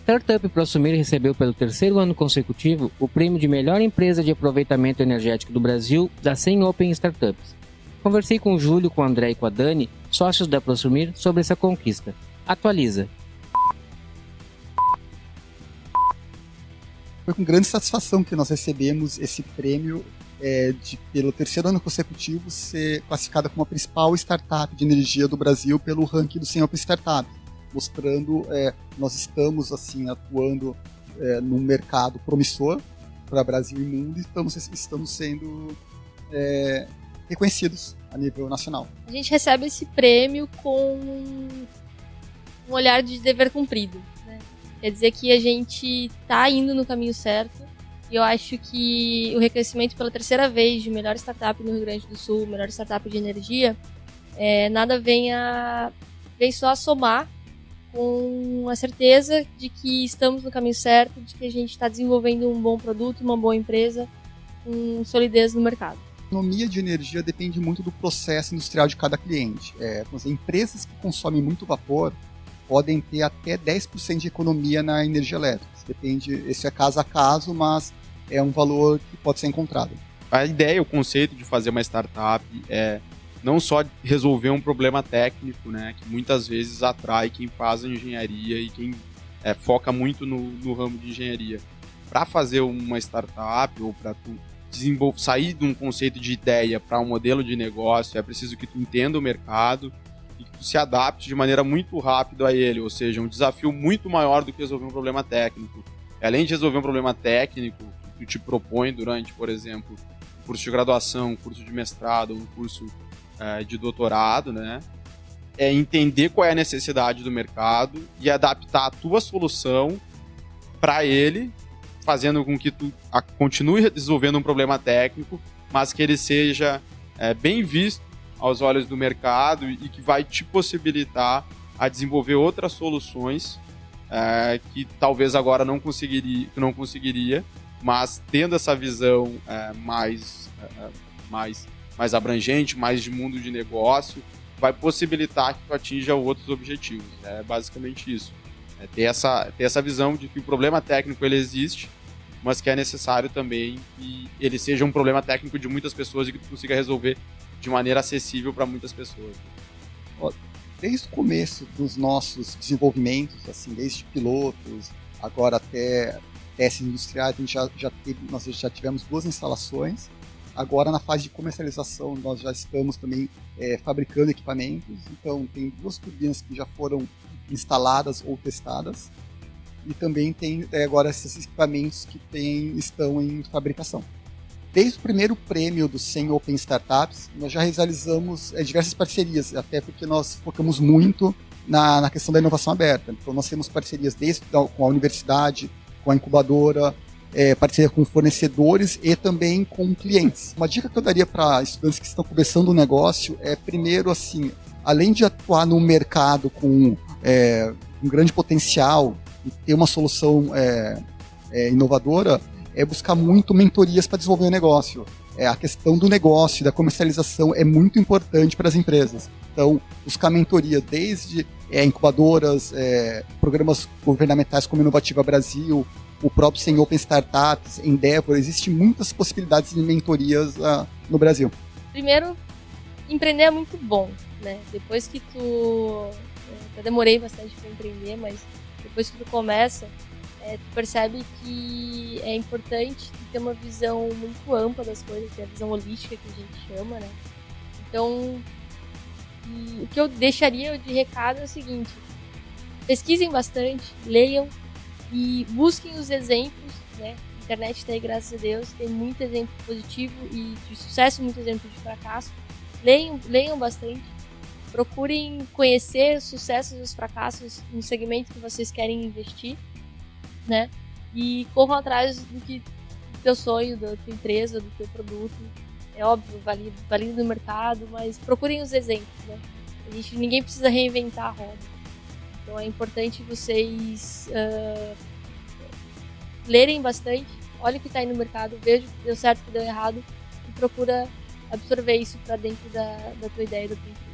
startup ProSumir recebeu pelo terceiro ano consecutivo o prêmio de melhor empresa de aproveitamento energético do Brasil da 100 Open Startups. Conversei com o Júlio, com o André e com a Dani, sócios da ProSumir, sobre essa conquista. Atualiza. Foi com grande satisfação que nós recebemos esse prêmio é, de, pelo terceiro ano consecutivo, ser classificada como a principal startup de energia do Brasil pelo ranking do 100 Open Startups, mostrando é, nós estamos assim atuando é, num mercado promissor para Brasil e mundo e estamos, estamos sendo é, reconhecidos a nível nacional. A gente recebe esse prêmio com um olhar de dever cumprido. Né? Quer dizer que a gente está indo no caminho certo e eu acho que o reconhecimento pela terceira vez de melhor startup no Rio Grande do Sul, melhor startup de energia, é, nada vem, a, vem só a somar com a certeza de que estamos no caminho certo, de que a gente está desenvolvendo um bom produto, uma boa empresa, com solidez no mercado. A economia de energia depende muito do processo industrial de cada cliente. É, empresas que consomem muito vapor podem ter até 10% de economia na energia elétrica. Depende, esse é caso a caso, mas é um valor que pode ser encontrado. A ideia, o conceito de fazer uma startup é não só resolver um problema técnico, né, que muitas vezes atrai quem faz a engenharia e quem é, foca muito no, no, ramo de engenharia. Para fazer uma startup ou para sair de um conceito de ideia para um modelo de negócio, é preciso que tu entenda o mercado e que tu se adapte de maneira muito rápida a ele, ou seja, um desafio muito maior do que resolver um problema técnico. Além de resolver um problema técnico, tu te propõe durante, por exemplo, curso de graduação, curso de mestrado, um curso é, de doutorado, né? É entender qual é a necessidade do mercado e adaptar a tua solução para ele, fazendo com que tu continue resolvendo um problema técnico, mas que ele seja é, bem visto aos olhos do mercado e que vai te possibilitar a desenvolver outras soluções é, que talvez agora não conseguiria, não conseguiria mas tendo essa visão é, mais, é, é, mais, mais abrangente, mais de mundo de negócio, vai possibilitar que tu atinja outros objetivos. É basicamente isso. É ter, essa, ter essa visão de que o problema técnico ele existe, mas que é necessário também que ele seja um problema técnico de muitas pessoas e que tu consiga resolver de maneira acessível para muitas pessoas. Desde o começo dos nossos desenvolvimentos, assim, desde pilotos, agora até testes industriais, a gente já, já teve, nós já tivemos duas instalações. Agora, na fase de comercialização, nós já estamos também é, fabricando equipamentos. Então, tem duas turbinas que já foram instaladas ou testadas. E também tem é, agora esses equipamentos que tem, estão em fabricação. Desde o primeiro prêmio do 100 Open Startups, nós já realizamos é, diversas parcerias, até porque nós focamos muito na, na questão da inovação aberta. Então, nós temos parcerias desde com a universidade, com a incubadora, é, parceria com fornecedores e também com clientes. Uma dica que eu daria para estudantes que estão começando o um negócio é, primeiro, assim, além de atuar no mercado com é, um grande potencial e ter uma solução é, é inovadora, é buscar muito mentorias para desenvolver o negócio. É, a questão do negócio, da comercialização é muito importante para as empresas. Então, buscar mentoria desde é, incubadoras, é, programas governamentais como Inovativa Brasil, o próprio Sem Open Startups, Endeavor, existem muitas possibilidades de mentorias uh, no Brasil. Primeiro, empreender é muito bom, né? Depois que tu... Eu demorei bastante para empreender, mas depois que tu começa, é, tu percebe que é importante ter uma visão muito ampla das coisas, ter a visão holística que a gente chama, né? Então, o que eu deixaria de recado é o seguinte: pesquisem bastante, leiam e busquem os exemplos, né? A internet está aí, graças a Deus, tem muito exemplo positivo e de sucesso, muito exemplo de fracasso. Leiam, leiam bastante, procurem conhecer os sucessos e os fracassos no segmento que vocês querem investir, né? E corram atrás do que do teu sonho, da tua empresa, do teu produto, é óbvio, valido, valido no mercado, mas procurem os exemplos, né? A gente, ninguém precisa reinventar a roda. Então é importante vocês uh, lerem bastante, olhem o que está aí no mercado, vejam o que deu certo, o que deu errado e procura absorver isso para dentro da, da tua ideia, do empresa.